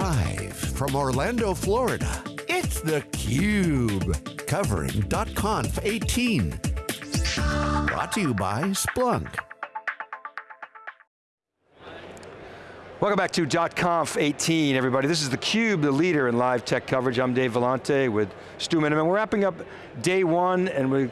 Live from Orlando, Florida, it's theCUBE. Covering .conf 18. Brought to you by Splunk. Welcome back to .conf 18, everybody. This is theCUBE, the leader in live tech coverage. I'm Dave Vellante with Stu Miniman. We're wrapping up day one, and we're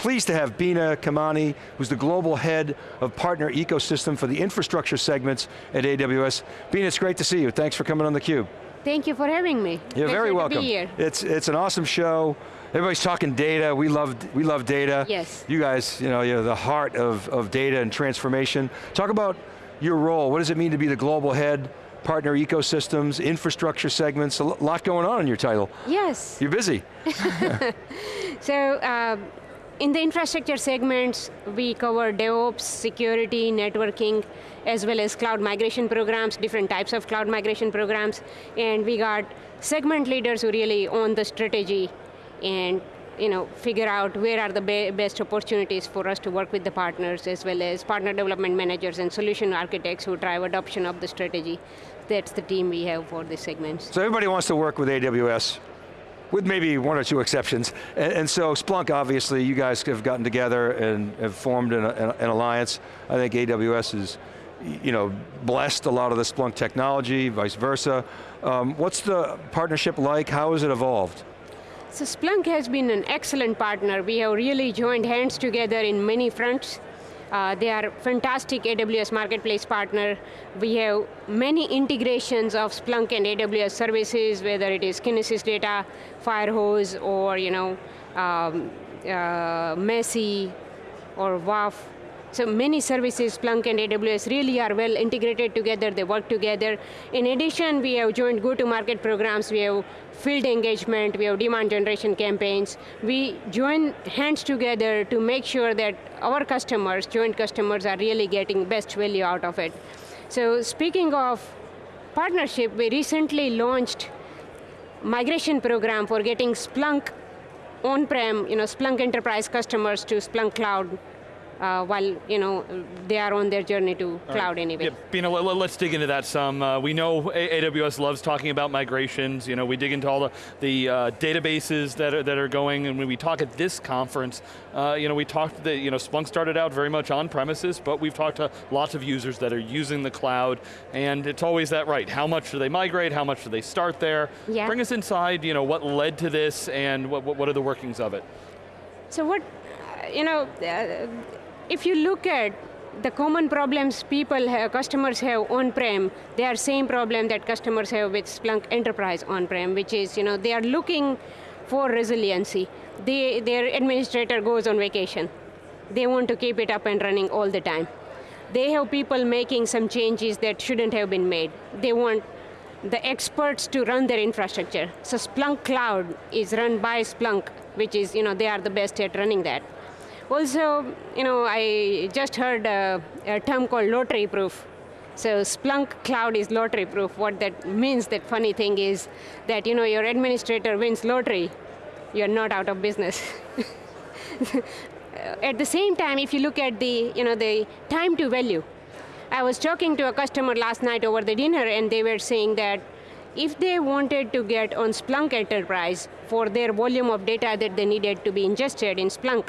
pleased to have Bina Khimani, who's the global head of partner ecosystem for the infrastructure segments at AWS. Bina, it's great to see you. Thanks for coming on theCUBE. Thank you for having me. You're Pleasure very welcome. To be here. It's, it's an awesome show. Everybody's talking data, we love, we love data. Yes. You guys, you know, you're the heart of, of data and transformation. Talk about your role, what does it mean to be the global head, partner ecosystems, infrastructure segments, a lot going on in your title. Yes. You're busy. so, uh, in the infrastructure segments, we cover DevOps, security, networking, as well as cloud migration programs, different types of cloud migration programs, and we got segment leaders who really own the strategy and you know, figure out where are the be best opportunities for us to work with the partners as well as partner development managers and solution architects who drive adoption of the strategy. That's the team we have for these segments. So everybody wants to work with AWS, with maybe one or two exceptions. And, and, so Splunk, obviously, you guys have gotten together and have formed an, an, alliance. I think AWS is, you know, blessed a lot of the Splunk technology, vice versa. Um, what's the partnership like? How has it evolved? So Splunk has been an excellent partner. We have really joined hands together in many fronts. Uh, they are fantastic AWS Marketplace partner. We have many integrations of Splunk and AWS services, whether it is Kinesis Data, Firehose, or you know, um, uh, Macie, or WAF. So many services, Splunk and AWS really are well integrated together, they work together. In addition, we have joint go-to-market programs, we have field engagement, we have demand generation campaigns. We join hands together to make sure that our customers, joint customers, are really getting best value out of it. So speaking of partnership, we recently launched migration program for getting Splunk on-prem, you know, Splunk enterprise customers to Splunk Cloud uh, while you know they are on their journey to All cloud right. anyway. Yeah, Bina, let's dig into that some. Uh, we know AWS loves talking about migrations. You know, we dig into all the, the uh, databases that are, that are going, and when we talk at this conference, uh, you know, we talked that you know Splunk started out very much on premises, but we've talked to lots of users that are using the cloud, and it's always that right. How much do they migrate? How much do they start there? Yeah. Bring us inside. You know, what led to this, and what what are the workings of it? So what, you know uh, if you look at the common problems people have, customers have on-prem, they are same problem that customers have with Splunk Enterprise on-prem, which is, you know, they are looking for resiliency. They, their administrator goes on vacation. They want to keep it up and running all the time. They have people making some changes that shouldn't have been made. They want the experts to run their infrastructure. So Splunk Cloud is run by Splunk, which is, you know, they are the best at running that. Also, you know, I just heard a, a term called lottery proof. So Splunk Cloud is lottery proof. What that means, that funny thing is that you know your administrator wins lottery, you're not out of business. at the same time, if you look at the, you know, the time to value, I was talking to a customer last night over the dinner and they were saying that if they wanted to get on Splunk Enterprise for their volume of data that they needed to be ingested in Splunk,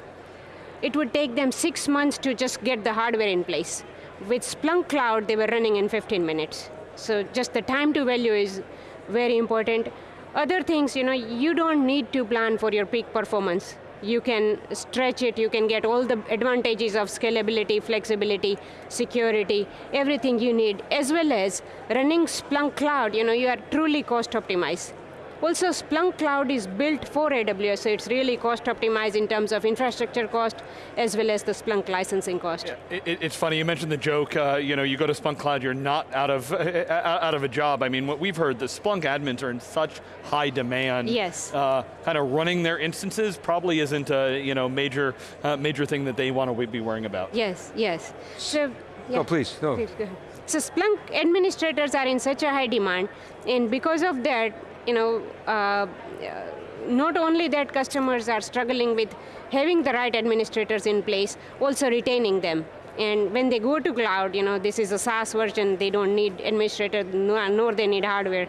it would take them six months to just get the hardware in place. With Splunk Cloud, they were running in 15 minutes. So just the time to value is very important. Other things, you know, you don't need to plan for your peak performance. You can stretch it, you can get all the advantages of scalability, flexibility, security, everything you need, as well as running Splunk Cloud, you know, you are truly cost optimized. Also, Splunk Cloud is built for AWS, so it's really cost optimized in terms of infrastructure cost, as well as the Splunk licensing cost. Yeah, it, it's funny, you mentioned the joke, uh, you know, you go to Splunk Cloud, you're not out of, uh, out of a job. I mean, what we've heard, the Splunk admins are in such high demand. Yes. Uh, kind of running their instances probably isn't a you know, major, uh, major thing that they want to be worrying about. Yes, yes. So, yeah. No, please, no. Please, go ahead. So Splunk administrators are in such a high demand, and because of that, you know, uh, not only that customers are struggling with having the right administrators in place, also retaining them. And when they go to cloud, you know, this is a SaaS version, they don't need administrator, nor, they need hardware.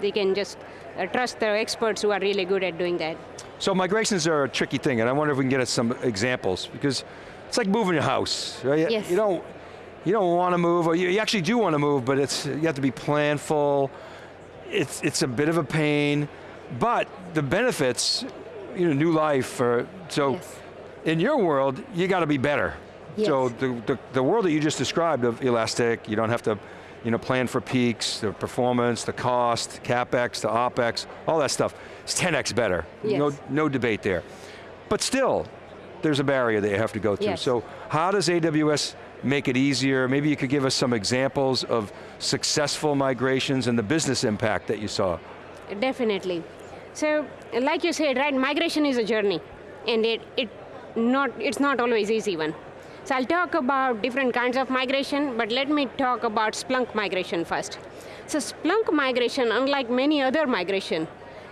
They can just uh, trust the experts who are really good at doing that. So migrations are a tricky thing, and I wonder if we can get us some examples, because it's like moving a house, right? Yes. You don't, you don't want to move, or you, you actually do want to move, but it's, you have to be planful, it's, it's a bit of a pain, but the benefits, you know, new life, or, so Yes. in your world, you got to be better. So the, the, the world that you just described of elastic, you don't have to you know, plan for peaks, the performance, the cost, CapEx, the OpEx, all that stuff. It's 10x better. No, no debate there. But still, there's a barrier that you have to go through. Yes. So how does AWS make it easier? Maybe you could give us some examples of successful migrations and the business impact that you saw. Definitely. So, like you said, right, migration is a journey, and it, it not, it's not always easy one. So I'll talk about different kinds of migration, but let me talk about Splunk migration first. So Splunk migration, unlike many other migration,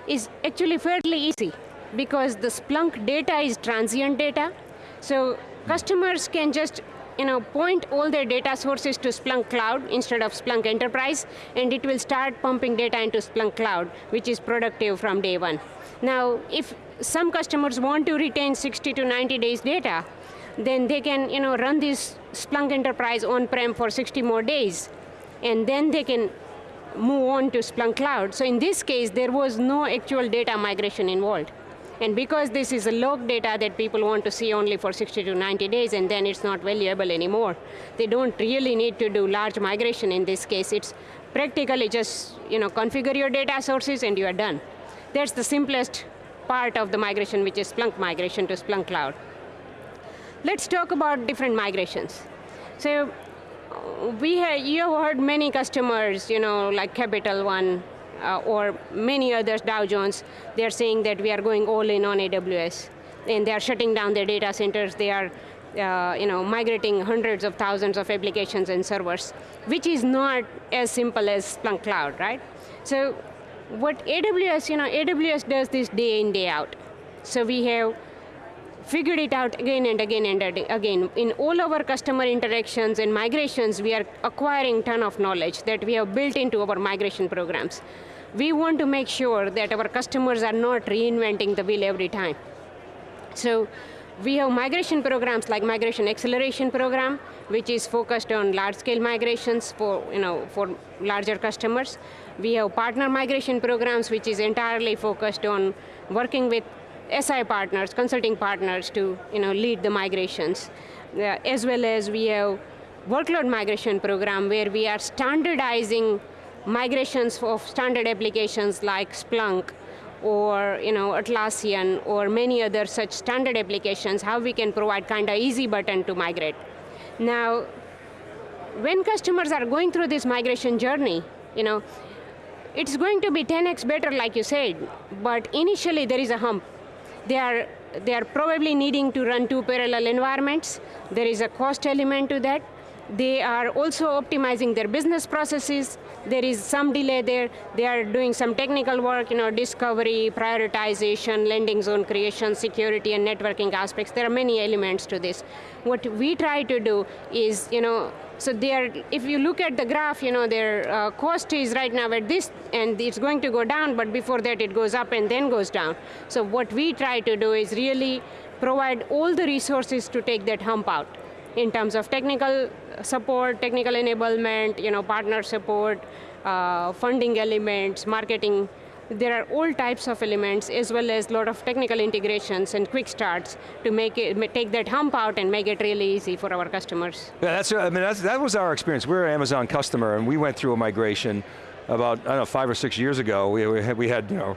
is actually fairly easy because the Splunk data is transient data. So customers can just you know, point all their data sources to Splunk Cloud instead of Splunk Enterprise, and it will start pumping data into Splunk Cloud, which is productive from day one. Now, if some customers want to retain 60 to 90 days data, then they can you know, run this Splunk Enterprise on-prem for 60 more days, and then they can move on to Splunk Cloud. So in this case, there was no actual data migration involved. And because this is a log data that people want to see only for 60 to 90 days and then it's not valuable anymore, they don't really need to do large migration in this case. It's practically just you know, configure your data sources and you are done. That's the simplest part of the migration, which is Splunk migration to Splunk Cloud. Let's talk about different migrations. So uh, we have, you have heard many customers, you know, like Capital One, uh, or many others, Dow Jones, they're saying that we are going all in on AWS. And they are shutting down their data centers, they are uh, you know, migrating hundreds of thousands of applications and servers, which is not as simple as Splunk Cloud, right? So what AWS, you know, AWS does this day in, day out. So we have figured it out again and again and again. In all our customer interactions and migrations, we are acquiring ton of knowledge that we have built into our migration programs. We want to make sure that our customers are not reinventing the wheel every time. So we have migration programs like Migration Acceleration Program, which is focused on large-scale migrations for, you know, for larger customers. We have partner migration programs, which is entirely focused on working with SI partners, consulting partners to you know, lead the migrations. Uh, as well as we have workload migration program where we are standardizing migrations of standard applications like Splunk or you know, Atlassian or many other such standard applications, how we can provide kind of easy button to migrate. Now, when customers are going through this migration journey, you know, it's going to be 10x better like you said, but initially there is a hump. They are, they are probably needing to run two parallel environments. There is a cost element to that. They are also optimizing their business processes. There is some delay there. They are doing some technical work, you know, discovery, prioritization, landing zone creation, security and networking aspects. There are many elements to this. What we try to do is, you know, so they are, if you look at the graph, you know, their uh, cost is right now at this, and it's going to go down, but before that it goes up and then goes down. So what we try to do is really provide all the resources to take that hump out in terms of technical support, technical enablement, you know, partner support, uh, funding elements, marketing. There are all types of elements as well as a lot of technical integrations and quick starts to make it, take that hump out and make it really easy for our customers. Yeah, that's, I mean, that's, that was our experience. We're an Amazon customer and we went through a migration about, I don't know, five or six years ago. We, we, had, we had, you know,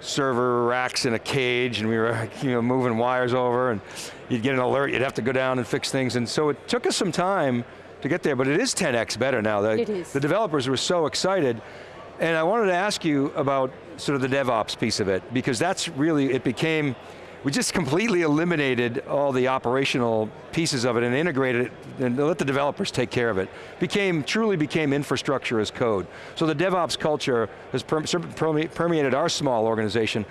server racks in a cage and we were you know, moving wires over and you'd get an alert, you'd have to go down and fix things. And so it took us some time to get there, but it is 10x better now. The, it is. The developers were so excited. And I wanted to ask you about sort of the DevOps piece of it, because that's really, it became, we just completely eliminated all the operational pieces of it and integrated it and let the developers take care of it. Became, truly became infrastructure as code. So the DevOps culture has permeated our small organization.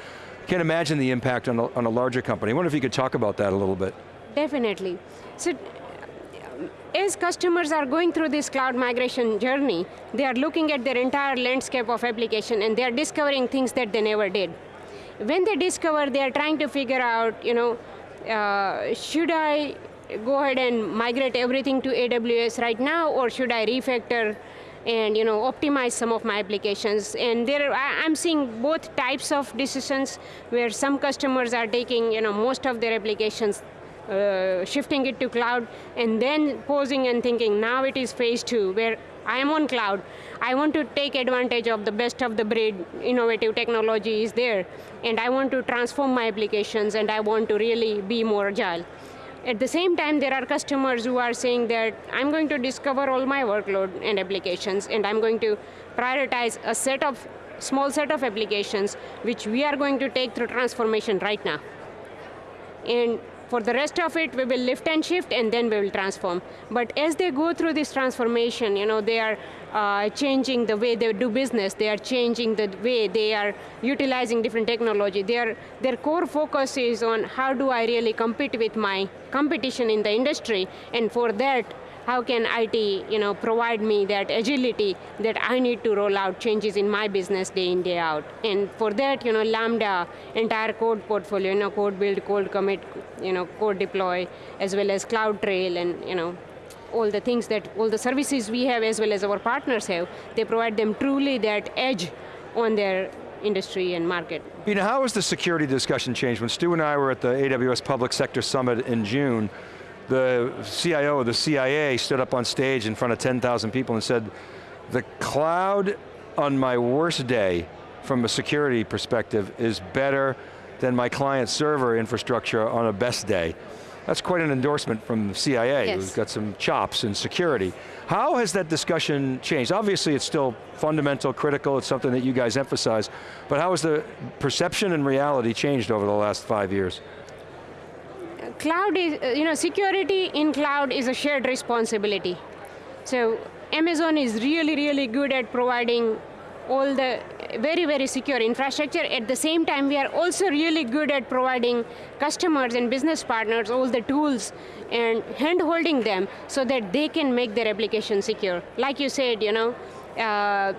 Can't imagine the impact on a, on a larger company. I wonder if you could talk about that a little bit. Definitely. So um, as customers are going through this cloud migration journey, they are looking at their entire landscape of application and they are discovering things that they never did. When they discover, they are trying to figure out, you know, uh, should I go ahead and migrate everything to AWS right now or should I refactor and you know, optimize some of my applications. And there, I'm seeing both types of decisions where some customers are taking you know, most of their applications uh, shifting it to cloud, and then posing and thinking, now it is phase two, where I am on cloud. I want to take advantage of the best of the breed, innovative technology is there, and I want to transform my applications, and I want to really be more agile. At the same time, there are customers who are saying that I'm going to discover all my workload and applications, and I'm going to prioritize a set of, small set of applications, which we are going to take through transformation right now. And for the rest of it, we will lift and shift and then we will transform. But as they go through this transformation, you know, they are uh, changing the way they do business, they are changing the way they are utilizing different technology. They are, their core focus is on how do I really compete with my competition in the industry, and for that, how can IT you know, provide me that agility that I need to roll out changes in my business day in, day out. And for that, you know, Lambda, entire code portfolio, you know, code build, code commit, you know, code deploy, as well as CloudTrail and you know, all the things that, all the services we have as well as our partners have, they provide them truly that edge on their industry and market. You know, how has the security discussion changed? When Stu and I were at the AWS Public Sector Summit in June, the CIO of the CIA stood up on stage in front of 10,000 people and said, the cloud on my worst day from a security perspective is better than my client server infrastructure on a best day. That's quite an endorsement from the CIA, yes. who's got some chops in security. How has that discussion changed? Obviously it's still fundamental, critical, it's something that you guys emphasize, but how has the perception and reality changed over the last five years? cloud is, uh, you know, security in cloud is a shared responsibility. So Amazon is really, really good at providing all the very, very secure infrastructure. At the same time, we are also really good at providing customers and business partners all the tools and hand-holding them so that they can make their application secure. Like you said, you know, uh,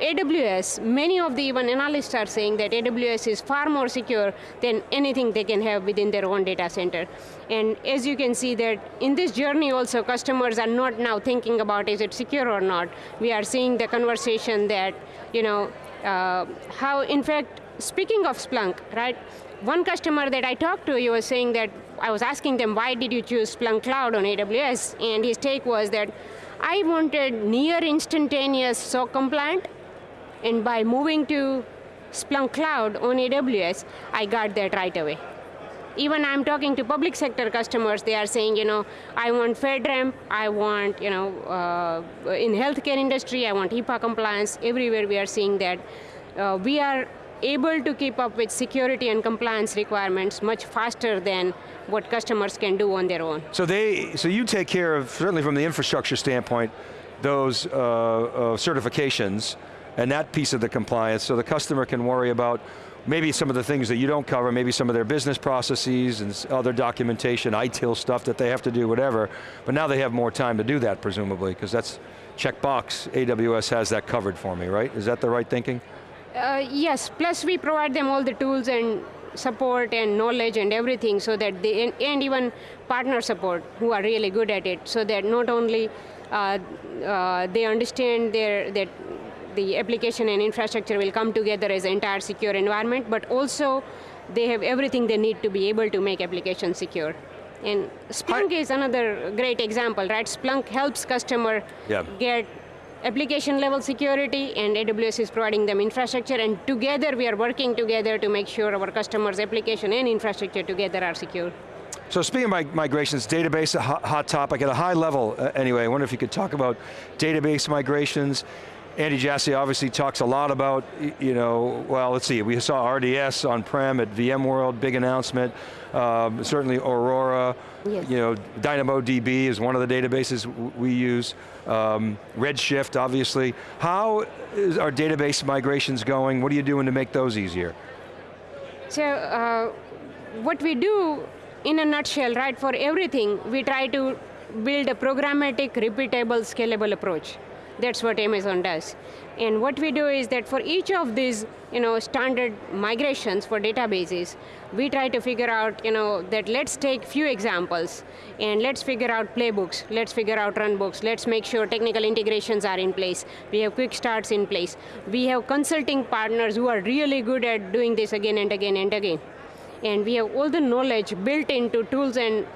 AWS, many of the even analysts are saying that AWS is far more secure than anything they can have within their own data center. And as you can see that in this journey also, customers are not now thinking about is it secure or not. We are seeing the conversation that, you know, uh, how in fact, speaking of Splunk, right? One customer that I talked to, he was saying that, I was asking them, why did you choose Splunk Cloud on AWS? And his take was that, I wanted near instantaneous SOC compliant and by moving to Splunk Cloud on AWS, I got that right away. Even I'm talking to public sector customers, they are saying, you know, I want FedRAMP, I want, you know, uh, in healthcare industry, I want HIPAA compliance, everywhere we are seeing that. Uh, we are able to keep up with security and compliance requirements much faster than what customers can do on their own. So they, so you take care of, certainly from the infrastructure standpoint, those uh, uh certifications, and that piece of the compliance so the customer can worry about maybe some of the things that you don't cover, maybe some of their business processes and other documentation, ITIL stuff that they have to do, whatever, but now they have more time to do that, presumably, because that's checkbox, AWS has that covered for me, right? Is that the right thinking? Uh, yes, plus we provide them all the tools and support and knowledge and everything so that they, and, even partner support who are really good at it, so that not only uh, uh, they understand their, that the application and infrastructure will come together as an entire secure environment, but also they have everything they need to be able to make applications secure. And Splunk is another great example, right? Splunk helps customer yeah. get application level security and AWS is providing them infrastructure and together we are working together to make sure our customers application and infrastructure together are secure. So speaking of migrations, database, a hot, topic at a high level uh, anyway, I wonder if you could talk about database migrations, Andy Jassy obviously talks a lot about, you know, well, let's see, we saw RDS on-prem at VMworld, big announcement. Um, certainly Aurora, yes. you know, DynamoDB is one of the databases we use. Um, Redshift, obviously. How is our database migrations going? What are you doing to make those easier? So, uh, what we do in a nutshell, right, for everything, we try to build a programmatic, repeatable, scalable approach. That's what Amazon does. And what we do is that for each of these you know, standard migrations for databases, we try to figure out you know, that let's take few examples and let's figure out playbooks, let's figure out runbooks, let's make sure technical integrations are in place, we have quick starts in place. We have consulting partners who are really good at doing this again and again and again. And we have all the knowledge built into tools and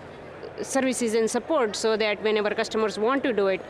services and support so that whenever customers want to do it,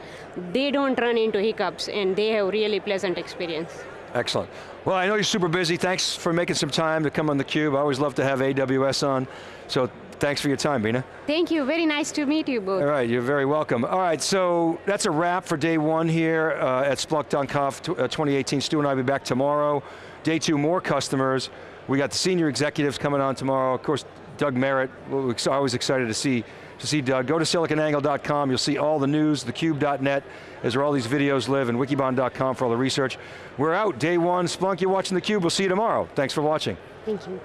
they don't run into hiccups and they have really pleasant experience. Excellent. Well, I know you're super busy. Thanks for making some time to come on theCUBE. I always love to have AWS on. So thanks for your time, Bina. Thank you, very nice to meet you both. All right, you're very welcome. All right, so that's a wrap for day one here uh, at Splunk.conf 2018. Uh, Stu and I will be back tomorrow. Day two, more customers. We got the senior executives coming on tomorrow. Of course, Doug Merritt, we're always excited to see to see Doug. Go to siliconangle.com, you'll see all the news, thecube.net is where all these videos live, and wikibon.com for all the research. We're out, day one, Splunk, you're watching theCUBE, we'll see you tomorrow. Thanks for watching. Thank you.